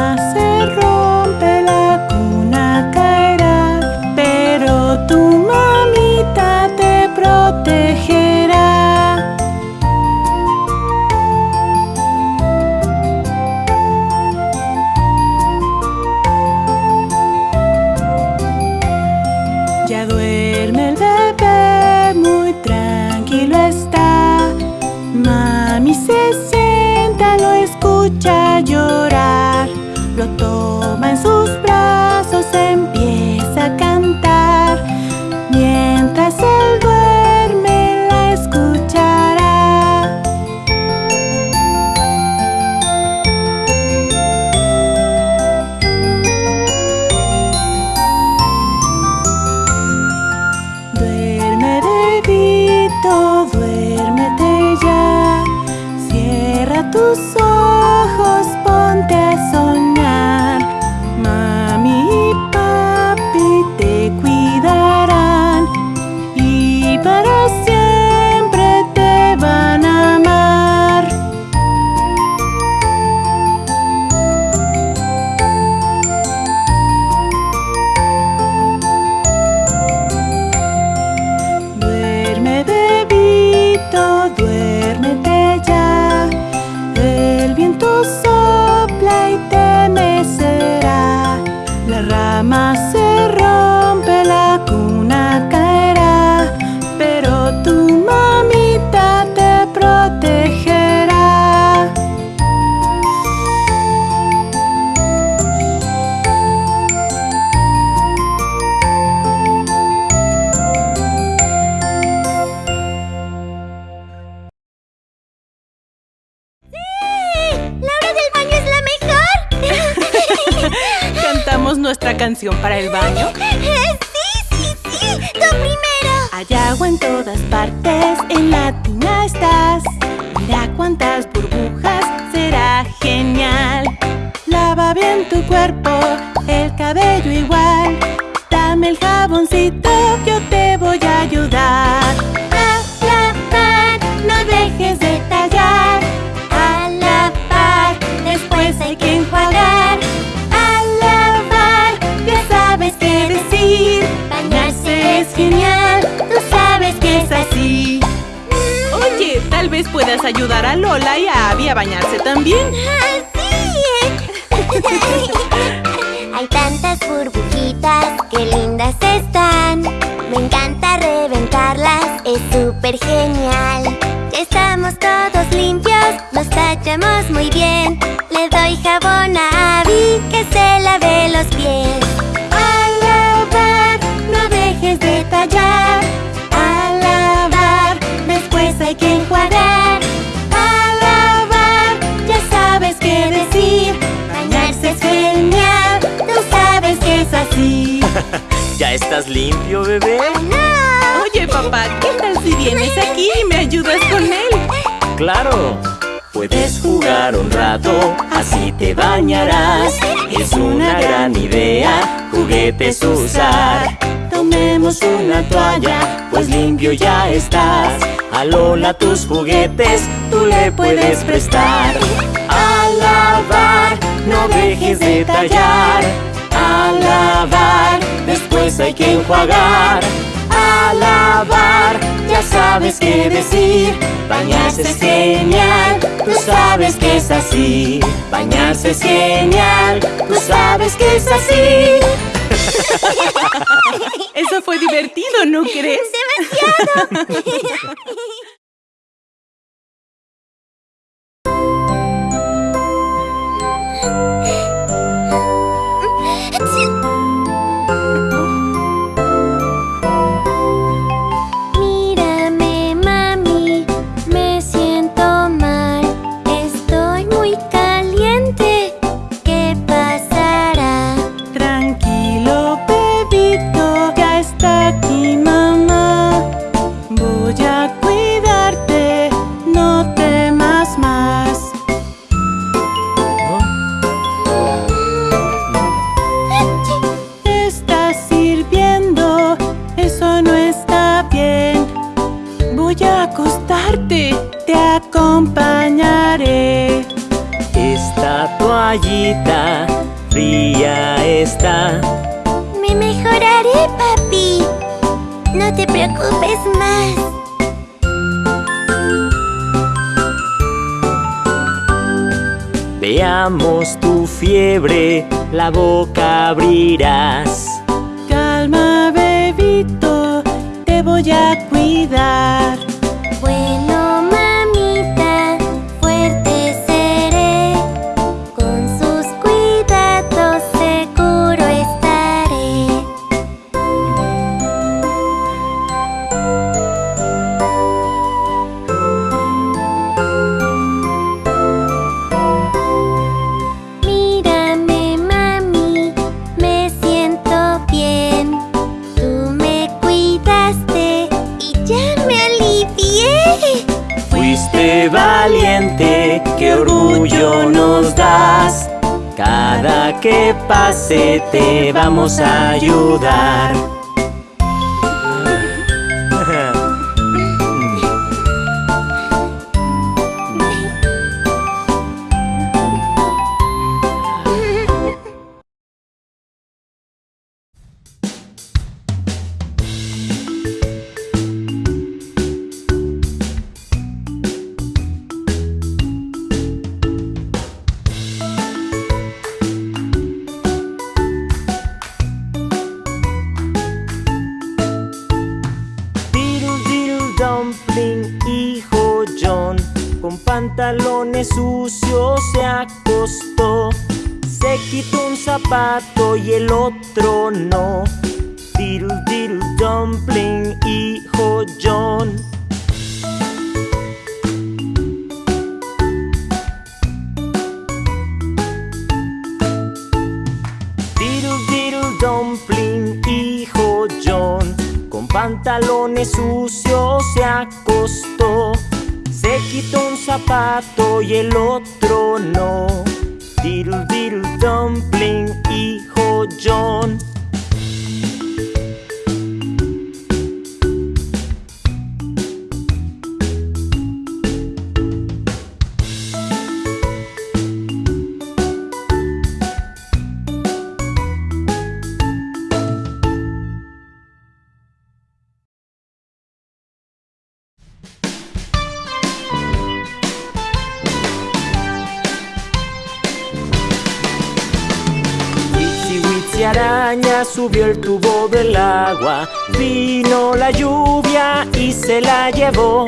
más. empieza a cantar mientras el para el baño? ¡Sí, sí, sí! ¡Tú primero! Hay agua en todas partes, en la puedas ayudar a Lola y a Abby a bañarse también. ¡Sí! Hay tantas burbujitas, qué lindas están. Me encanta reventarlas, es súper genial. Estamos todos limpios, nos tachamos muy bien. Le doy jabón a Abby, que se lave los pies ¿Ya estás limpio, bebé? ¡No! Oye, papá, ¿qué tal si vienes aquí y me ayudas con él? ¡Claro! Puedes jugar un rato, así te bañarás Es una gran idea, juguetes usar Tomemos una toalla, pues limpio ya estás A Lola tus juguetes, tú le puedes prestar A lavar, no dejes de tallar A lavar, después hay que enjuagar A lavar, ya sabes qué decir Bañarse es genial, tú sabes que es así Bañarse es genial, tú sabes que es así Eso fue divertido, ¿no crees? ¡Demasiado! fría está. Me mejoraré, papi. No te preocupes más. Veamos tu fiebre, la boca abrirás. Calma, bebito, te voy a cuidar. Nos das. Cada que pase te vamos a ayudar. Pantalones sucios se acostó. Se quitó un zapato y el otro no. Diddle diddle dumpling, hijo John. Diddle dumpling, hijo John. Con pantalones sucios se acostó se quitó un zapato y el otro no. Diddle diddle dumpling, hijo John araña subió el tubo del agua Vino la lluvia y se la llevó.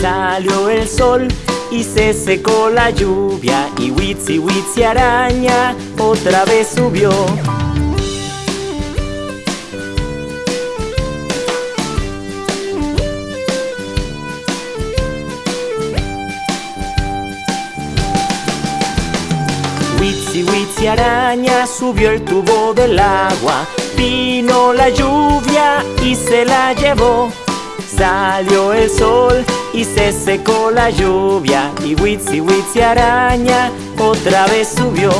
Salió el sol y se secó la lluvia Y Witsi Witsi araña otra vez subió subió el tubo del agua. Vino la lluvia y se la llevó. Salió el sol y se secó la lluvia. Y Witsi Witsi araña otra vez subió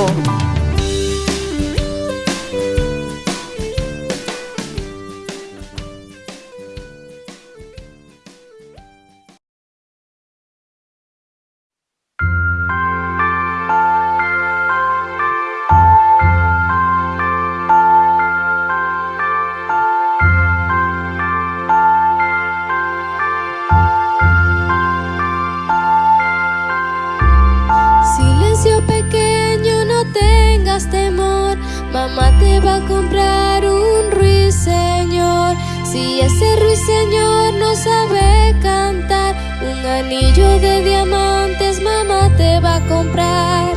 anillo de diamantes mamá te va a comprar.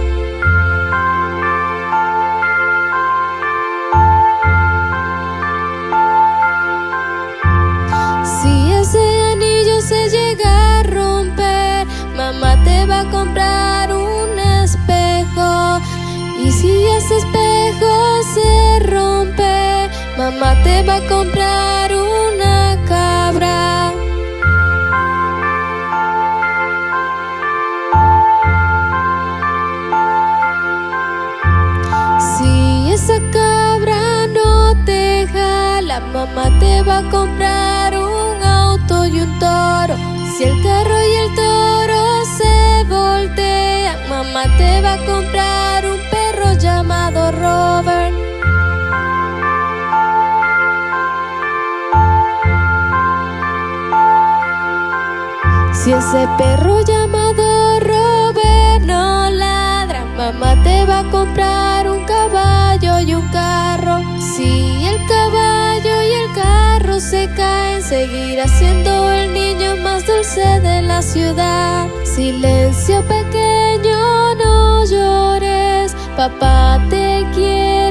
Si ese anillo se llega a romper Mamá te va a comprar un espejo. Y si ese espejo se rompe, mamá te va a comprar mamá te va a comprar un auto y un toro. Si el carro y el toro se voltean, mamá te va a comprar un perro llamado Robert. Si ese perro llamado seguirá siendo el niño más dulce de la ciudad. Silencio pequeño, no llores, papá te quiere.